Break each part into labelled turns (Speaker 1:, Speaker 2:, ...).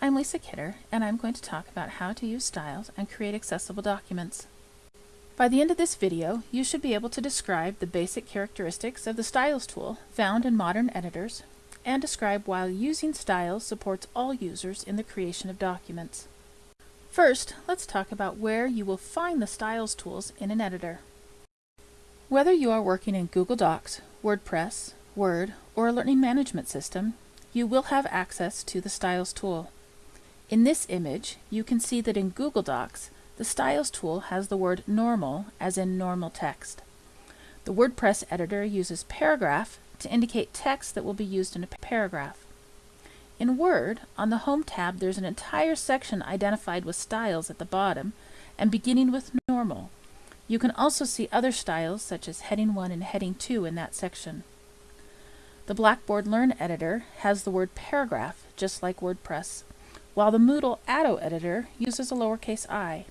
Speaker 1: I'm Lisa Kidder, and I'm going to talk about how to use styles and create accessible documents. By the end of this video, you should be able to describe the basic characteristics of the Styles tool found in modern editors, and describe why using styles supports all users in the creation of documents. First, let's talk about where you will find the Styles tools in an editor. Whether you are working in Google Docs, WordPress, Word, or a learning management system, you will have access to the Styles tool. In this image, you can see that in Google Docs, the Styles tool has the word normal as in normal text. The WordPress editor uses paragraph to indicate text that will be used in a paragraph. In Word, on the Home tab, there's an entire section identified with styles at the bottom and beginning with normal. You can also see other styles such as Heading 1 and Heading 2 in that section. The Blackboard Learn editor has the word paragraph, just like WordPress, while the Moodle Atto editor uses a lowercase i.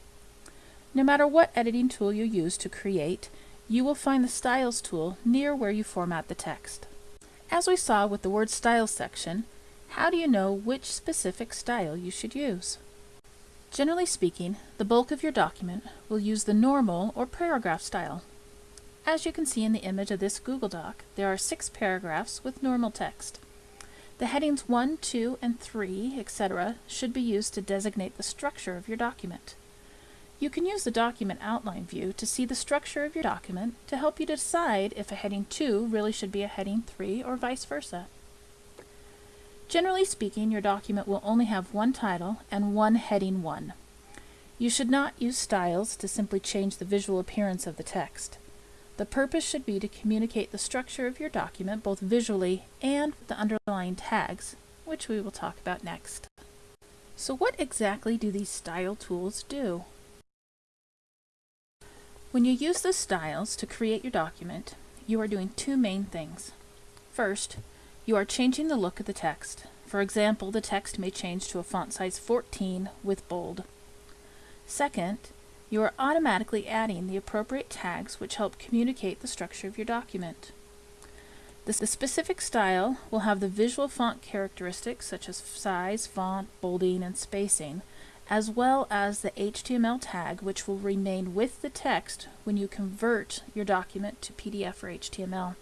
Speaker 1: No matter what editing tool you use to create, you will find the Styles tool near where you format the text. As we saw with the Word Styles section, how do you know which specific style you should use? Generally speaking, the bulk of your document will use the normal or paragraph style. As you can see in the image of this Google Doc, there are six paragraphs with normal text. The headings 1, 2, and 3, etc. should be used to designate the structure of your document. You can use the document outline view to see the structure of your document to help you decide if a heading 2 really should be a heading 3 or vice versa. Generally speaking, your document will only have one title and one heading 1. You should not use styles to simply change the visual appearance of the text. The purpose should be to communicate the structure of your document both visually and with the underlying tags, which we will talk about next. So what exactly do these style tools do? When you use the styles to create your document, you are doing two main things. First, you are changing the look of the text. For example, the text may change to a font size 14 with bold. Second, you are automatically adding the appropriate tags which help communicate the structure of your document. The, specific style will have the visual font characteristics such as size, font, bolding, and spacing, as well as the HTML tag which will remain with the text when you convert your document to PDF or HTML.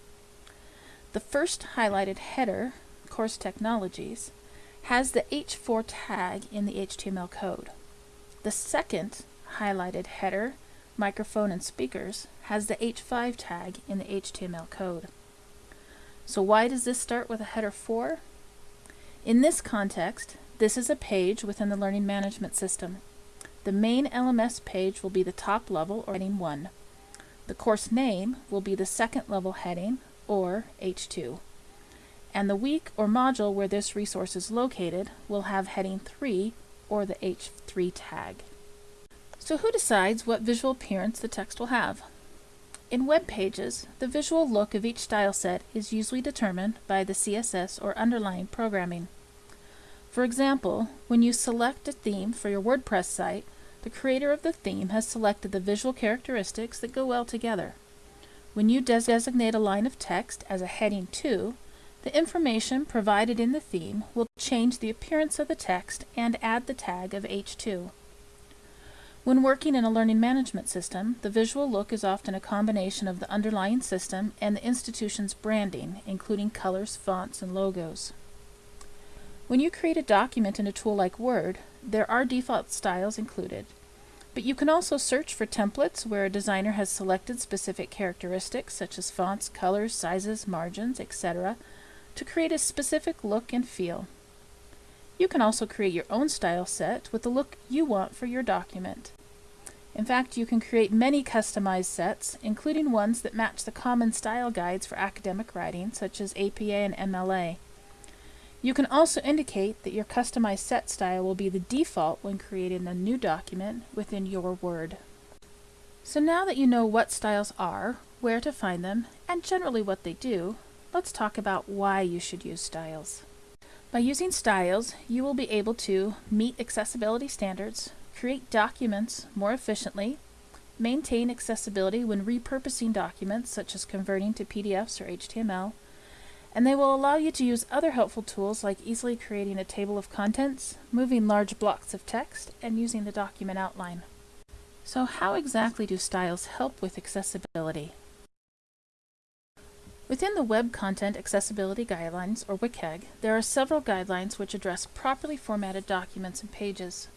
Speaker 1: The first highlighted header, Course Technologies, has the H4 tag in the HTML code. The second highlighted header, microphone, and speakers has the H5 tag in the HTML code. So why does this start with a header 4? In this context, this is a page within the Learning Management System. The main LMS page will be the top level or heading 1. The course name will be the second level heading or H2. And the week or module where this resource is located will have heading 3 or the H3 tag. So who decides what visual appearance the text will have? In web pages, the visual look of each style set is usually determined by the CSS or underlying programming. For example, when you select a theme for your WordPress site, the creator of the theme has selected the visual characteristics that go well together. When you des designate a line of text as a heading 2, the information provided in the theme will change the appearance of the text and add the tag of H2. When working in a learning management system, the visual look is often a combination of the underlying system and the institution's branding, including colors, fonts, and logos. When you create a document in a tool like Word, there are default styles included, but you can also search for templates where a designer has selected specific characteristics such as fonts, colors, sizes, margins, etc. to create a specific look and feel. You can also create your own style set with the look you want for your document. In fact, you can create many customized sets, including ones that match the common style guides for academic writing, such as APA and MLA. You can also indicate that your customized set style will be the default when creating a new document within your Word. So now that you know what styles are, where to find them, and generally what they do, let's talk about why you should use styles. By using styles, you will be able to meet accessibility standards, create documents more efficiently, maintain accessibility when repurposing documents such as converting to PDFs or HTML, and they will allow you to use other helpful tools like easily creating a table of contents, moving large blocks of text, and using the document outline. So how exactly do styles help with accessibility? Within the Web Content Accessibility Guidelines, or WCAG, there are several guidelines which address properly formatted documents and pages.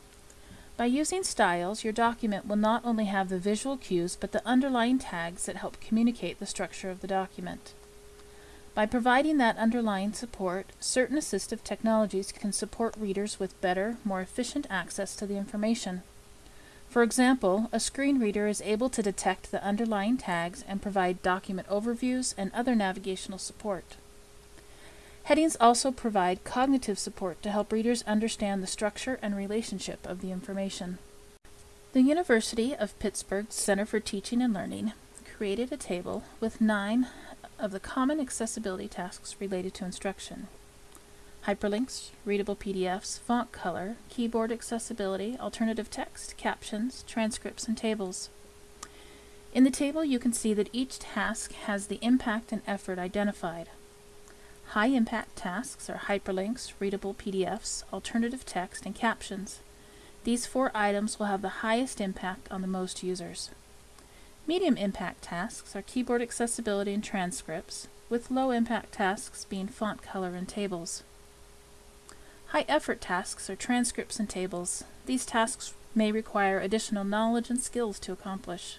Speaker 1: By using styles, your document will not only have the visual cues, but the underlying tags that help communicate the structure of the document. By providing that underlying support, certain assistive technologies can support readers with better, more efficient access to the information. For example, a screen reader is able to detect the underlying tags and provide document overviews and other navigational support. Headings also provide cognitive support to help readers understand the structure and relationship of the information. The University of Pittsburgh Center for Teaching and Learning created a table with nine of the common accessibility tasks related to instruction. Hyperlinks, readable PDFs, font color, keyboard accessibility, alternative text, captions, transcripts, and tables. In the table you can see that each task has the impact and effort identified. High impact tasks are hyperlinks, readable PDFs, alternative text, and captions. These four items will have the highest impact on the most users. Medium impact tasks are keyboard accessibility and transcripts, with low impact tasks being font color and tables. High effort tasks are transcripts and tables. These tasks may require additional knowledge and skills to accomplish.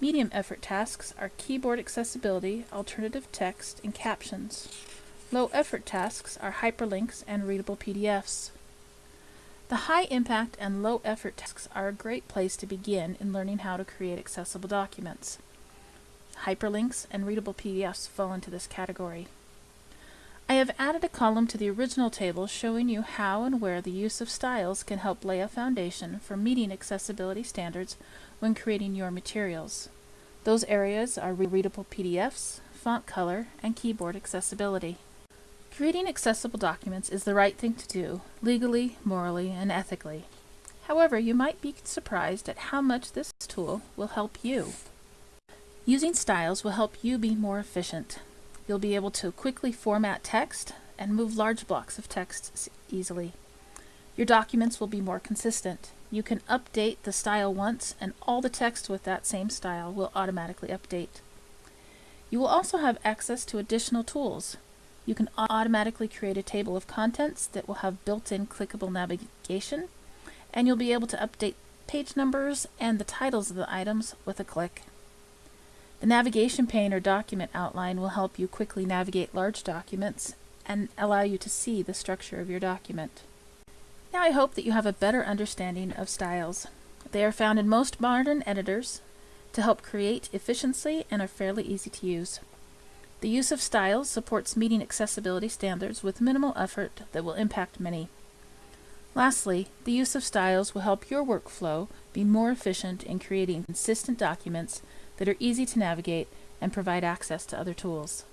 Speaker 1: Medium effort tasks are keyboard accessibility, alternative text, and captions. Low effort tasks are hyperlinks and readable PDFs. The high impact and low effort tasks are a great place to begin in learning how to create accessible documents. Hyperlinks and readable PDFs fall into this category. I have added a column to the original table showing you how and where the use of styles can help lay a foundation for meeting accessibility standards when creating your materials. Those areas are readable PDFs, font color, and keyboard accessibility. Creating accessible documents is the right thing to do, legally, morally, and ethically. However, you might be surprised at how much this tool will help you. Using styles will help you be more efficient. You'll be able to quickly format text and move large blocks of text easily. Your documents will be more consistent. You can update the style once and all the text with that same style will automatically update. You will also have access to additional tools you can automatically create a table of contents that will have built-in clickable navigation, and you'll be able to update page numbers and the titles of the items with a click. The navigation pane or document outline will help you quickly navigate large documents and allow you to see the structure of your document. Now I hope that you have a better understanding of styles. They are found in most modern editors to help create efficiently and are fairly easy to use. The use of styles supports meeting accessibility standards with minimal effort that will impact many. Lastly, the use of styles will help your workflow be more efficient in creating consistent documents that are easy to navigate and provide access to other tools.